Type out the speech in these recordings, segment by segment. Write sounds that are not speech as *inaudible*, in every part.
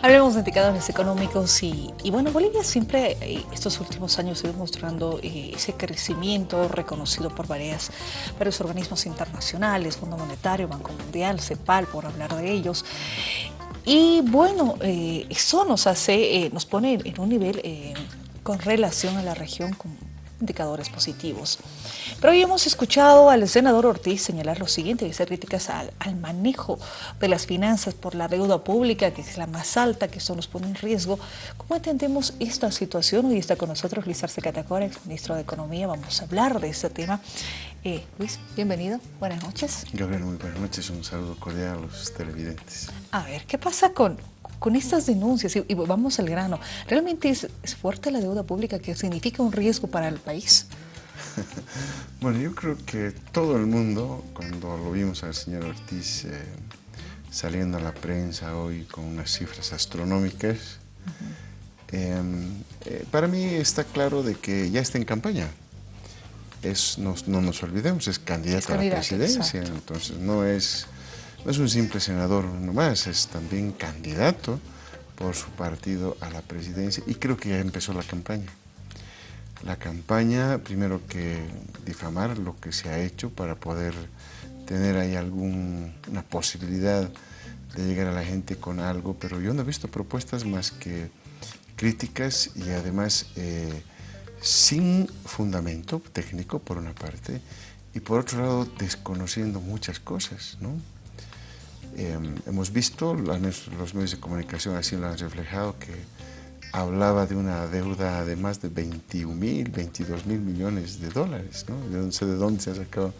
Hablemos de indicadores económicos y, bueno, Bolivia siempre eh, estos últimos años ha ido mostrando eh, ese crecimiento reconocido por varias, varios organismos internacionales, Fondo Monetario, Banco Mundial, CEPAL, por hablar de ellos. Y bueno, eh, eso nos hace, nos pone en un nivel con relación a la región con indicadores positivos. Pero hoy hemos escuchado al senador Ortiz señalar lo siguiente y hacer críticas al, manejo de las finanzas por la deuda pública, que es la más alta, que eso nos pone en riesgo. ¿Cómo entendemos esta situación? Hoy está con nosotros Luis Arce Catacora, ex ministro de Economía. Vamos a hablar de este tema. Eh, Luis, bienvenido. Buenas noches. Gabriel, muy buenas noches. Un saludo cordial a los televidentes. A ver, ¿qué pasa con, con estas denuncias, y, vamos al grano, ¿realmente es, fuerte la deuda pública que significa un riesgo para el país? *laughs* bueno, yo creo que todo el mundo, cuando lo vimos al señor Ortiz eh, saliendo a la prensa hoy con unas cifras astronómicas, em, eh, para mí está claro de que ya está en campaña. Es, no, nos olvidemos, es candidato, a la presidencia, entonces no es no es un simple senador nomás, es también candidato por su partido a la presidencia y creo que ya empezó la campaña. La campaña, primero que difamar lo que se ha hecho para poder tener ahí alguna posibilidad de llegar a la gente con algo, pero yo no he visto propuestas más que críticas y además eh, sin fundamento técnico por una parte y por otro lado desconociendo muchas cosas, ¿no? Em, hemos visto, los medios de comunicación así lo han reflejado, que hablaba de una deuda de más de 21 mil, 22 mil millones de dólares, ¿no? Yo no sé de dónde se ha sacado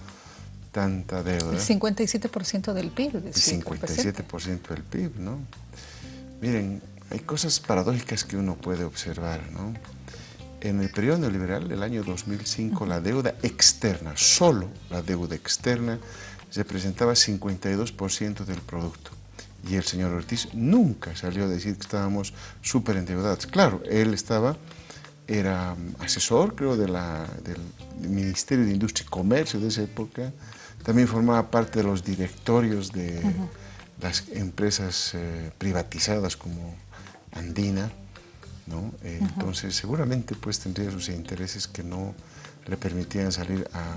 tanta deuda. El 57% del PIB. El 57% del PIB, ¿no? Miren, hay cosas paradójicas que uno puede observar, ¿no? En el periodo neoliberal, el año 2005, la deuda externa, solo la deuda externa, representaba 52% del producto. Y el señor Ortiz nunca salió a decir que estábamos súper endeudados. Claro, él estaba, era asesor, creo, de la, del Ministerio de Industria y Comercio de esa época. También formaba parte de los directorios de las empresas eh, privatizadas como Andina. ¿no? Eh, entonces, seguramente pues tendría sus intereses que no le permitían salir a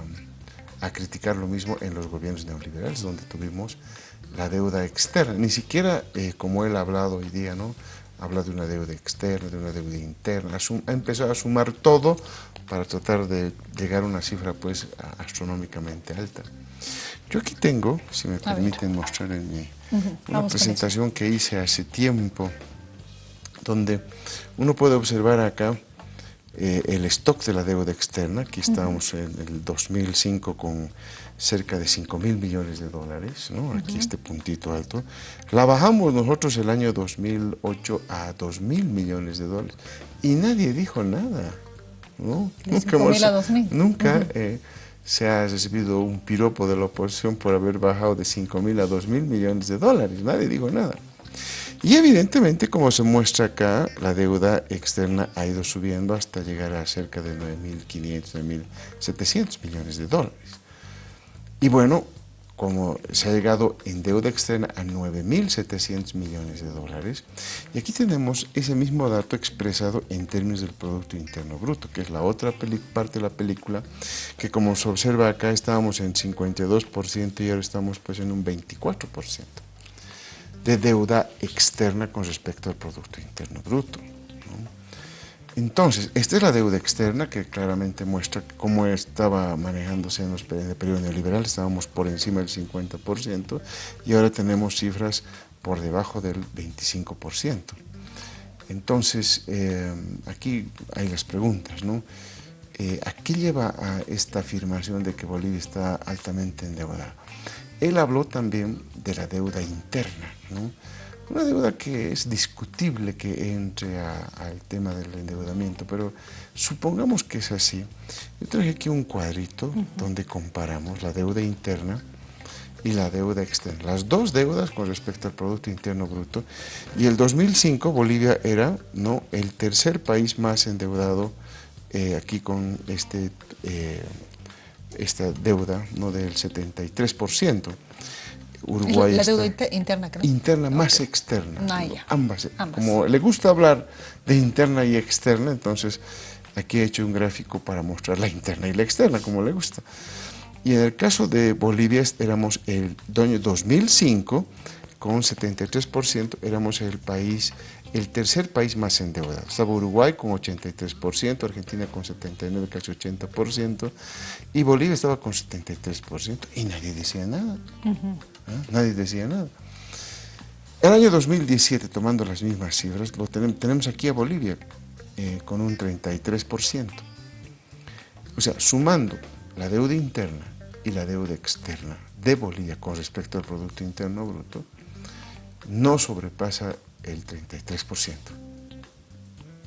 a criticar lo mismo en los gobiernos neoliberales, donde tuvimos la deuda externa. Ni siquiera, eh, como él ha hablado hoy día, ¿no? habla de una deuda externa, de una deuda interna, ha empezado a sumar todo para tratar de llegar a una cifra pues astronómicamente alta. Yo aquí tengo, si me permiten mostrar en mi, una presentación que hice hace tiempo, donde uno puede observar acá eh, el stock de la deuda externa, aquí estábamos en el 2005 con cerca de 5 mil millones de dólares, ¿no? aquí este puntito alto, la bajamos nosotros el año 2008 a 2 mil millones de dólares y nadie dijo nada. ¿no? Nunca, hemos, a 2000. nunca eh, se ha recibido un piropo de la oposición por haber bajado de 5 mil a 2 mil millones de dólares, nadie dijo nada. Y evidentemente, como se muestra acá, la deuda externa ha ido subiendo hasta llegar a cerca de 9.500, 9.700 millones de dólares. Y bueno, como se ha llegado en deuda externa a 9.700 millones de dólares, y aquí tenemos ese mismo dato expresado en términos del Producto Interno Bruto, que es la otra parte de la película, que como se observa acá estábamos en 52% y ahora estamos pues en un 24% de deuda externa con respecto al Producto Interno Bruto. Entonces, esta es la deuda externa que claramente muestra cómo estaba manejándose en, los, el periodo neoliberal, estábamos por encima del 50% y ahora tenemos cifras por debajo del 25%. Entonces, eh, aquí hay las preguntas. Eh, ¿A qué lleva a esta afirmación de que Bolivia está altamente endeudada? Él habló también de la deuda interna, una deuda que es discutible que entre al tema del endeudamiento, pero supongamos que es así. Yo traje aquí un cuadrito donde comparamos la deuda interna y la deuda externa. Las dos deudas con respecto al Producto Interno Bruto. Y el 2005 Bolivia era ¿no? el tercer país más endeudado eh, aquí con este, eh, esta deuda ¿no? del 73%. Uruguay La deuda interna, creo. Interna más externa. Ah, ambas. Como le gusta hablar de interna y externa, entonces aquí he hecho un gráfico para mostrar la interna y la externa, como le gusta. Y en el caso de Bolivia éramos el año 2005, con 73%, éramos el país, el tercer país más endeudado. Estaba Uruguay con 83%, Argentina con 79%, casi 80%, y Bolivia estaba con 73%, y nadie decía nada. ¿Ah? Nadie decía nada. El año 2017, tomando las mismas cifras, lo tenemos, aquí a Bolivia eh, con un 33%. O sea, sumando la deuda interna y la deuda externa de Bolivia con respecto al Producto Interno Bruto, no sobrepasa el 33%.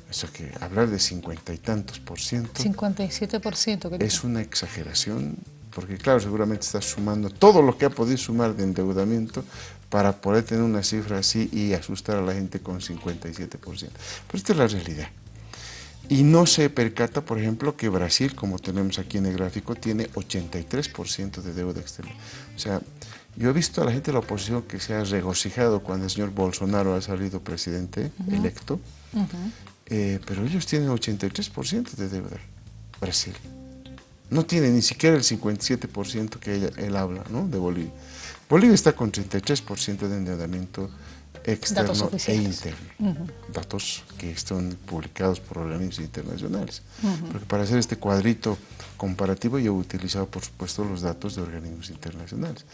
Eso que hablar de cincuenta y tantos por ciento... 57 por ciento. Es una exageración porque claro, seguramente está sumando todo lo que ha podido sumar de endeudamiento para poder tener una cifra así y asustar a la gente con 57%. Pero esta es la realidad. Y no se percata, por ejemplo, que Brasil, como tenemos aquí en el gráfico, tiene 83% de deuda externa. O sea, yo he visto a la gente de la oposición que se ha regocijado cuando el señor Bolsonaro ha salido presidente electo, eh, pero ellos tienen 83% de deuda, Brasil no tiene ni siquiera el 57% que él habla ¿no? de Bolivia. Bolivia está con 33% de endeudamiento externo e interno. Datos que están publicados por organismos internacionales. Porque para hacer este cuadrito comparativo yo he utilizado, por supuesto, los datos de organismos internacionales.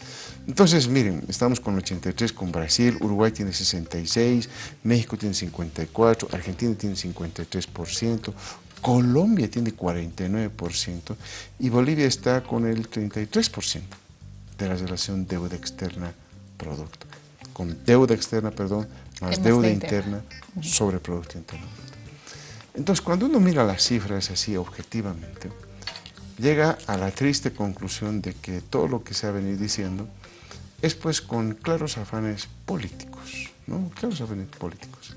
Entonces, miren, estamos con 83 con Brasil, Uruguay tiene 66, México tiene 54, Argentina tiene 53%, Colombia tiene 49% y Bolivia está con el 33% de la relación deuda externa-producto. Con deuda externa, perdón, más deuda interna, sobre Producto Interno Entonces, cuando uno mira las cifras así objetivamente, llega a la triste conclusión de que todo lo que se ha venido diciendo es pues con claros afanes políticos, ¿no? Claros afanes políticos.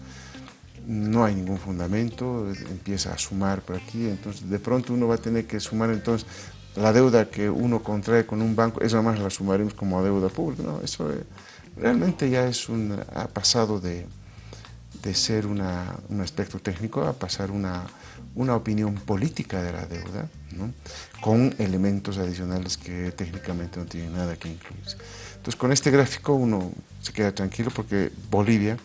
No hay ningún fundamento, empieza a sumar por aquí, entonces de pronto uno va a tener que sumar entonces la deuda que uno contrae con un banco, esa más la sumaremos como deuda pública, no, eso eh, realmente ya es un, ha pasado de, de ser una, un aspecto técnico a pasar una, una opinión política de la deuda, ¿no? con elementos adicionales que técnicamente no tienen nada que incluirse. Entonces con este gráfico uno se queda tranquilo porque Bolivia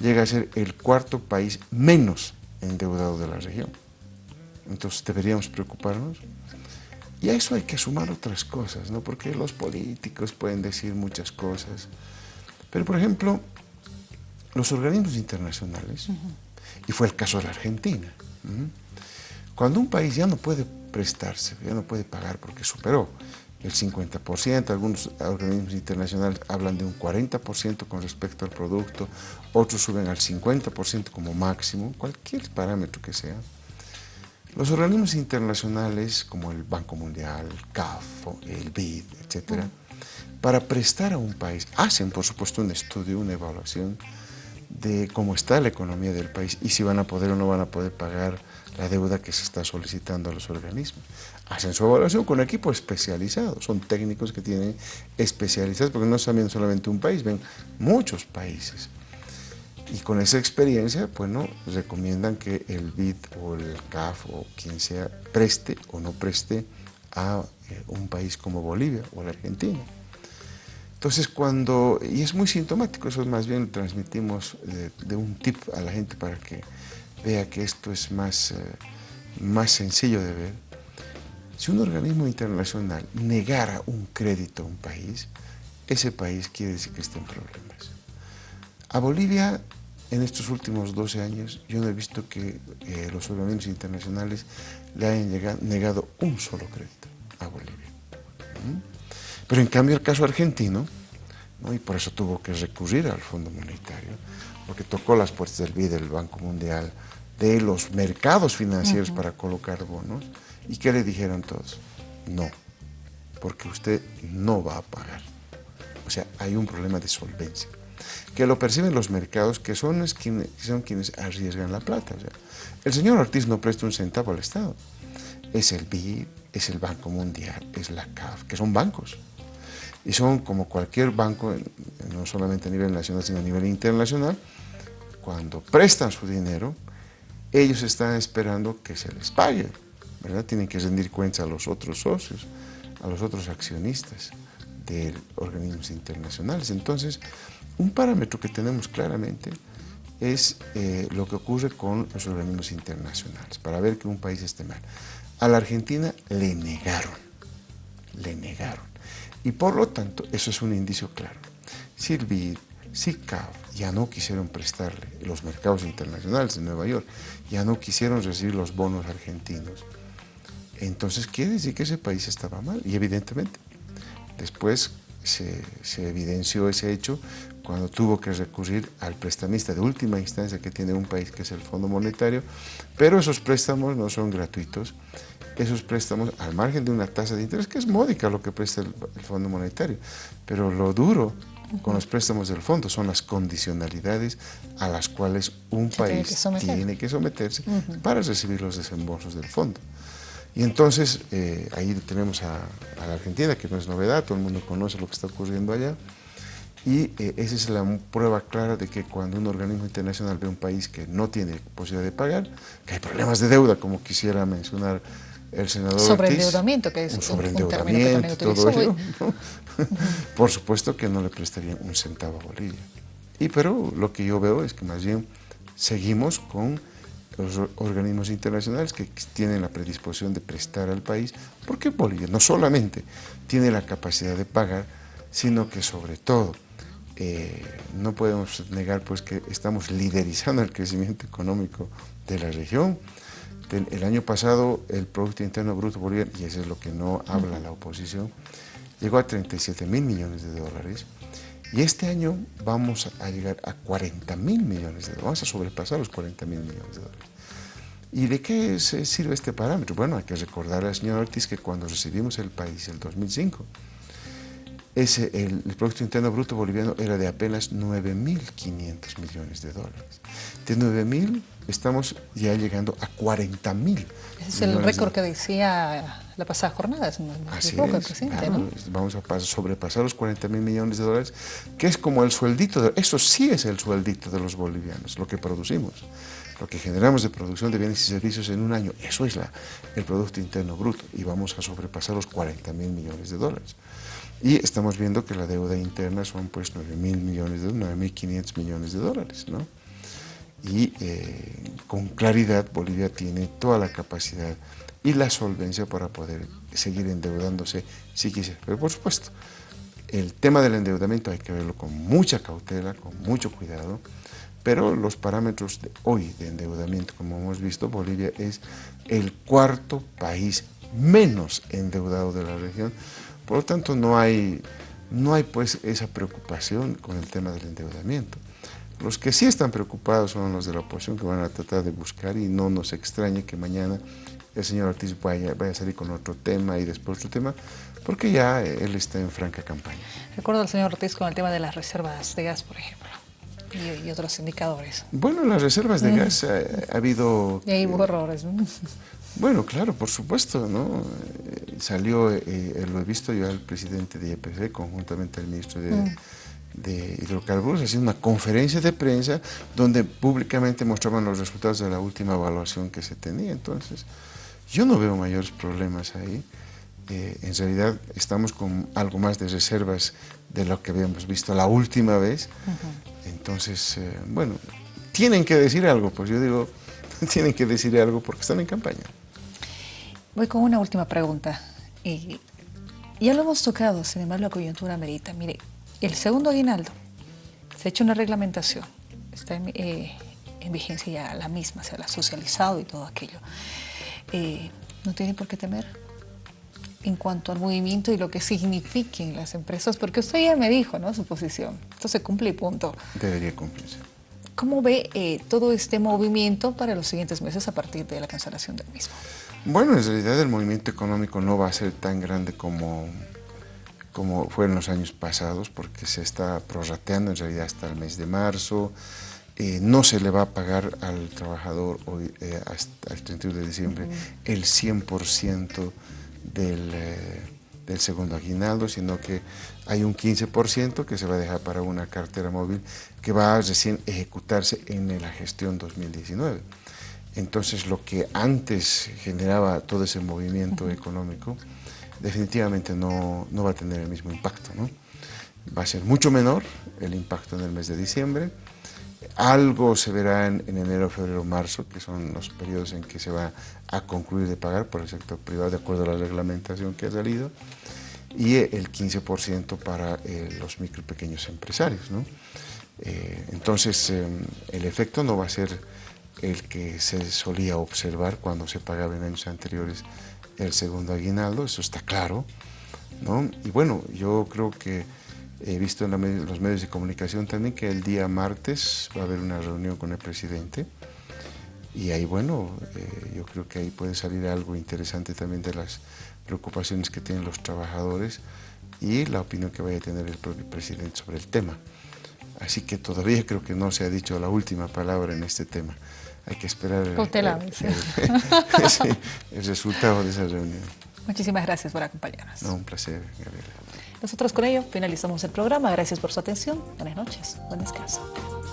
llega a ser el cuarto país menos endeudado de la región. Entonces deberíamos preocuparnos. Y a eso hay que sumar otras cosas, ¿no? porque los políticos pueden decir muchas cosas. Pero, por ejemplo, los organismos internacionales, y fue el caso de la Argentina, cuando un país ya no puede prestarse, ya no puede pagar porque superó el 50%, algunos organismos internacionales hablan de un 40% con respecto al producto, otros suben al 50% como máximo, cualquier parámetro que sea. Los organismos internacionales como el Banco Mundial, el CAF, el BID, etc., para prestar a un país, hacen por supuesto un estudio, una evaluación de cómo está la economía del país y si van a poder o no van a poder pagar la deuda que se está solicitando a los organismos. Hacen su evaluación con equipo especializado, son técnicos que tienen especializados, porque no están viendo solamente un país, ven muchos países. Y con esa experiencia, bueno, recomiendan que el BID o el CAF o quien sea preste o no preste a un país como Bolivia o la Argentina. Entonces cuando, y es muy sintomático, eso más bien lo transmitimos de, un tip a la gente para que vea que esto es más, eh, más sencillo de ver. Si un organismo internacional negara un crédito a un país, ese país quiere decir que está en problemas. A Bolivia, en estos últimos 12 años, yo no he visto que eh, los organismos internacionales le hayan negado un solo crédito a Bolivia. ¿Mm? Pero en cambio el caso argentino, y por eso tuvo que recurrir al Fondo Monetario, porque tocó las puertas del BID, del Banco Mundial, de los mercados financieros para colocar bonos. ¿Y qué le dijeron todos? No, porque usted no va a pagar. O sea, hay un problema de solvencia. Que lo perciben los mercados, que son, quienes, son quienes arriesgan la plata. el señor Ortiz no presta un centavo al Estado. Es el BID, es el Banco Mundial, es la CAF, que son bancos. Y son como cualquier banco, no solamente a nivel nacional, sino a nivel internacional, cuando prestan su dinero, ellos están esperando que se les pague, ¿verdad? Tienen que rendir cuentas a los otros socios, a los otros accionistas de organismos internacionales. Entonces, un parámetro que tenemos claramente es eh, lo que ocurre con los organismos internacionales, para ver que un país esté mal. A la Argentina le negaron, le negaron. Y por lo tanto, eso es un indicio claro. Si el BID, si CAF ya no quisieron prestarle los mercados internacionales de Nueva York, ya no quisieron recibir los bonos argentinos, entonces quiere decir que ese país estaba mal. Y evidentemente, después se evidenció ese hecho cuando tuvo que recurrir al prestamista de última instancia que tiene un país, que es el Fondo Monetario, pero esos préstamos no son gratuitos, esos préstamos al margen de una tasa de interés que es módica lo que presta el, Fondo Monetario, pero lo duro con los préstamos del fondo son las condicionalidades a las cuales un país tiene que, someterse para recibir los desembolsos del fondo. Y entonces eh, ahí tenemos a, a, la Argentina, que no es novedad, todo el mundo conoce lo que está ocurriendo allá, y eh, esa es la prueba clara de que cuando un organismo internacional ve un país que no tiene posibilidad de pagar, que hay problemas de deuda, como quisiera mencionar el senador Sobreendeudamiento, que es un sobreendeudamiento, todo ello, *laughs* por supuesto que no le prestarían un centavo a Bolivia. Y pero lo que yo veo es que más bien seguimos con los organismos internacionales que tienen la predisposición de prestar al país, porque Bolivia no solamente tiene la capacidad de pagar, sino que sobre todo eh, no podemos negar pues que estamos liderizando el crecimiento económico de la región. El año pasado el Producto Interno Bruto boliviano, y eso es lo que no habla la oposición, llegó a 37 mil millones de dólares y este año vamos a llegar a 40 mil millones de dólares, vamos a sobrepasar los 40 mil millones de dólares. ¿Y de qué se sirve este parámetro? Bueno, hay que recordar al señor Ortiz que cuando recibimos el país en 2005, ese, el, Producto Interno Bruto boliviano era de apenas 9.500 millones de dólares. De 9.000 estamos ya llegando a 40.000. Ese es el récord que decía la pasada jornada, Así es, Vamos a sobrepasar los 40 mil millones de dólares, que es como el sueldito, de, eso sí es el sueldito de los bolivianos, lo que producimos, lo que generamos de producción de bienes y servicios en un año, eso es la, el Producto Interno Bruto, y vamos a sobrepasar los 40 mil millones de dólares. Y estamos viendo que la deuda interna son pues 9 mil millones de 9.500 millones de dólares, ¿no? Y eh, con claridad Bolivia tiene toda la capacidad y la solvencia para poder seguir endeudándose si quisiera. Pero por supuesto, el tema del endeudamiento hay que verlo con mucha cautela, con mucho cuidado, pero los parámetros de hoy de endeudamiento, como hemos visto, Bolivia es el cuarto país menos endeudado de la región, por lo tanto, no hay, no hay pues esa preocupación con el tema del endeudamiento. Los que sí están preocupados son los de la oposición que van a tratar de buscar y no nos extrañe que mañana el señor Ortiz vaya, vaya a salir con otro tema y después otro tema, porque ya él está en franca campaña. Recuerdo al señor Ortiz con el tema de las reservas de gas, por ejemplo, y, otros indicadores. Bueno, las reservas de gas eh, ha, habido... Y hay eh, errores, ¿no? Bueno, claro, por supuesto, ¿no? Eh, salió, eh, lo he visto yo al presidente de IPC, conjuntamente al ministro de, mm. de, Hidrocarburos, haciendo una conferencia de prensa donde públicamente mostraban los resultados de la última evaluación que se tenía. Entonces, yo no veo mayores problemas ahí. Eh, en realidad estamos con algo más de reservas de lo que habíamos visto la última vez. Entonces, bueno, tienen que decir algo, pues yo digo, *laughs* tienen que decir algo porque están en campaña. Voy con una última pregunta. Y ya lo hemos tocado, sin embargo la coyuntura amerita. Mire, el segundo aguinaldo, se ha hecho una reglamentación, está en, eh, vigencia ya la misma, se la ha socializado y todo aquello. Eh, no tiene por qué temer en cuanto al movimiento y lo que signifiquen las empresas, porque usted ya me dijo, ¿no?, su posición. Esto se cumple y punto. Debería cumplirse. ¿Cómo ve eh, todo este movimiento para los siguientes meses a partir de la cancelación del mismo? Bueno, en realidad el movimiento económico no va a ser tan grande como, como fue en los años pasados, porque se está prorrateando en realidad hasta el mes de marzo. Eh, no se le va a pagar al trabajador hoy, eh, hasta el 31 de diciembre el 100% del, del segundo aguinaldo, sino que hay un 15% que se va a dejar para una cartera móvil que va a recién ejecutarse en la gestión 2019. Entonces lo que antes generaba todo ese movimiento económico definitivamente no, no, va a tener el mismo impacto. ¿no? Va a ser mucho menor el impacto en el mes de diciembre, algo se verá en, enero, febrero, marzo, que son los periodos en que se va a concluir de pagar por el sector privado de acuerdo a la reglamentación que ha salido y el 15% para eh, los micro y pequeños empresarios. ¿no? Eh, entonces, em, el efecto no va a ser el que se solía observar cuando se pagaba en años anteriores el segundo aguinaldo, eso está claro. ¿no? Y bueno, yo creo que He visto en los medios de comunicación también que el día martes va a haber una reunión con el presidente y ahí, bueno, eh, yo creo que ahí puede salir algo interesante también de las preocupaciones que tienen los trabajadores y la opinión que vaya a tener el propio presidente sobre el tema. Así que todavía creo que no se ha dicho la última palabra en este tema. Hay que esperar el, *laughs* el resultado de esa reunión. Muchísimas gracias por acompañarnos. No, un placer, Gabriela. Nosotros con ello finalizamos el programa. Gracias por su atención. Buenas noches. Buen descanso.